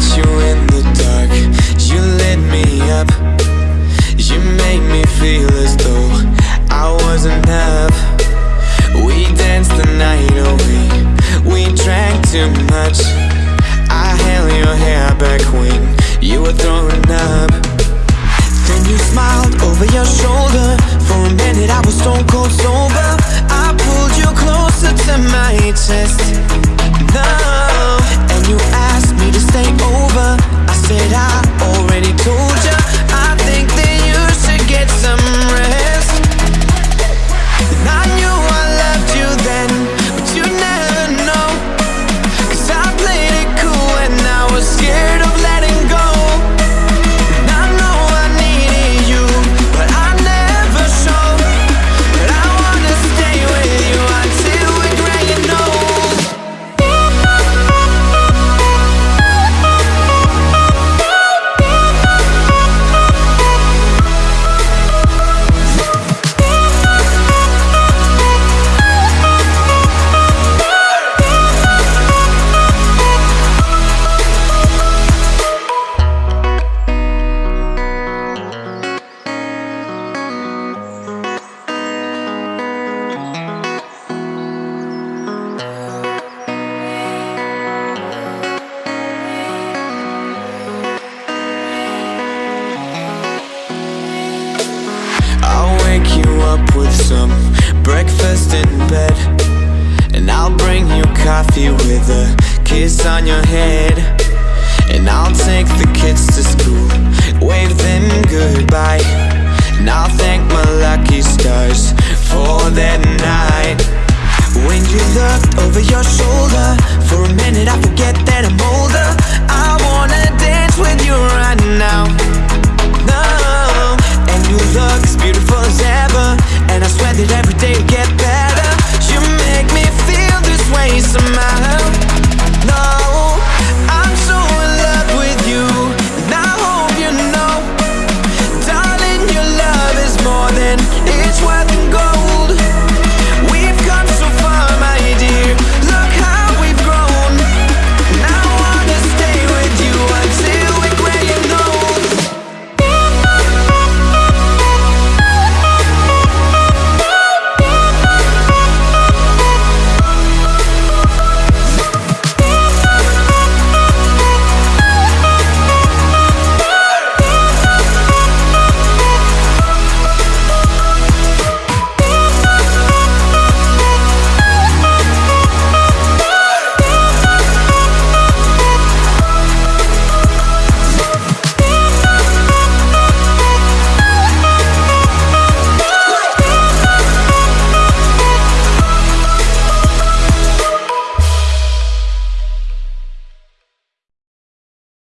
met you wake you up with some breakfast in bed. And I'll bring you coffee with a kiss on your head. And I'll take the kids to school, wave them goodbye. And I'll thank my lucky stars for that night. When you look over your shoulder, for a minute I forget that I'm older. I wanna dance with you right now